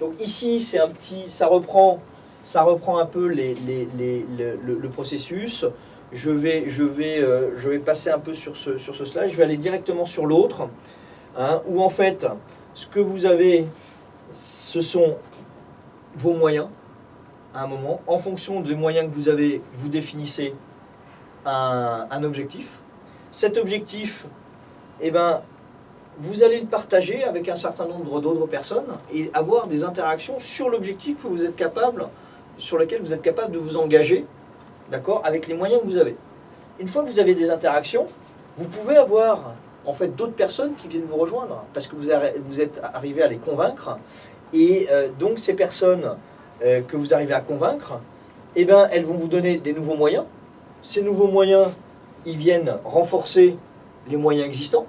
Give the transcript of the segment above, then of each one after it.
Donc ici, c'est un petit, ça reprend, ça reprend un peu le processus. Je vais, je, vais, euh, je vais passer un peu sur ce, sur ce slide. Je vais aller directement sur l'autre, hein, où en fait, ce que vous avez, ce sont vos moyens à un moment. En fonction des moyens que vous avez, vous définissez un, un objectif. Cet objectif, eh ben, vous allez le partager avec un certain nombre d'autres personnes et avoir des interactions sur l'objectif que vous êtes capable, sur lequel vous êtes capable de vous engager, d'accord, avec les moyens que vous avez. Une fois que vous avez des interactions, vous pouvez avoir en fait d'autres personnes qui viennent vous rejoindre parce que vous, êtes arrivé à les convaincre et euh, donc ces personnes euh, que vous arrivez à convaincre, eh ben, elles vont vous donner des nouveaux moyens. Ces nouveaux moyens, ils viennent renforcer les moyens existants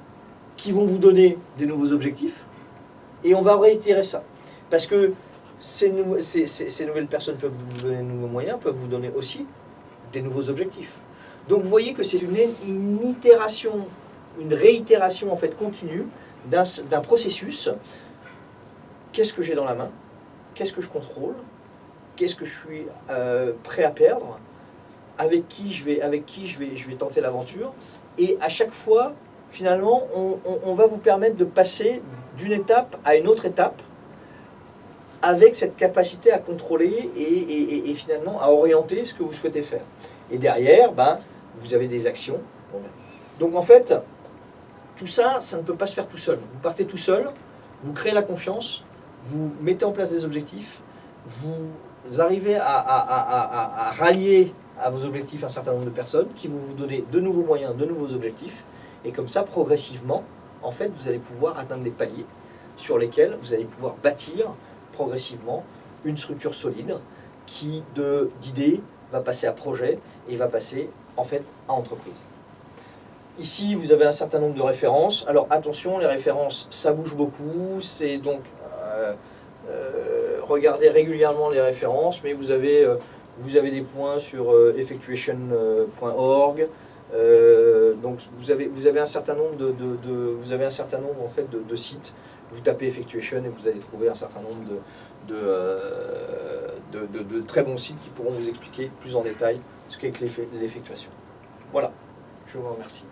qui vont vous donner des nouveaux objectifs et on va réitérer ça. Parce que ces, nou- ces- ces- ces nouvelles personnes peuvent vous donner de nouveaux moyens, peuvent vous donner aussi des nouveaux objectifs. Donc vous voyez que c'est une, itération, une réitération en fait continue d'un d'un processus. Qu'est-ce que j'ai dans la main? Qu'est-ce que je contrôle? Qu'est-ce que je suis euh, prêt à perdre? Avec qui je vais, avec qui je vais, je vais tenter l'aventure? Et à chaque fois, finalement, on, va vous permettre de passer d'une étape à une autre étape avec cette capacité à contrôler et, finalement à orienter ce que vous souhaitez faire. Et derrière, ben, vous avez des actions. Donc en fait, tout ça, ça ne peut pas se faire tout seul. Vous partez tout seul, vous créez la confiance, vous mettez en place des objectifs, vous arrivez à rallier à vos objectifs un certain nombre de personnes qui vont vous donner de nouveaux moyens, de nouveaux objectifs. Et comme ça, progressivement, en fait, vous allez pouvoir atteindre des paliers sur lesquels vous allez pouvoir bâtir progressivement une structure solide qui, d'idées, va passer à projet et va passer en fait à entreprise. Ici, vous avez un certain nombre de références. Alors attention, les références, ça bouge beaucoup. C'est donc euh, euh, regardez régulièrement les références, mais vous avez, euh, vous avez des points sur effectuation.org. Euh, donc vous avez, un certain nombre de, de- sites. Vous tapez effectuation et vous allez trouver un certain nombre de, euh, très bons sites qui pourront vous expliquer plus en détail ce qu'est l'effectuation. Voilà, je vous remercie.